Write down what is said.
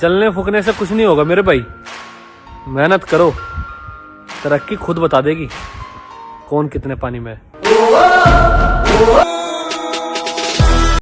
जलने फूकने से कुछ नहीं होगा मेरे भाई। मेहनत करो। तरक्की खुद बता देगी। कौन कितने पानी में है?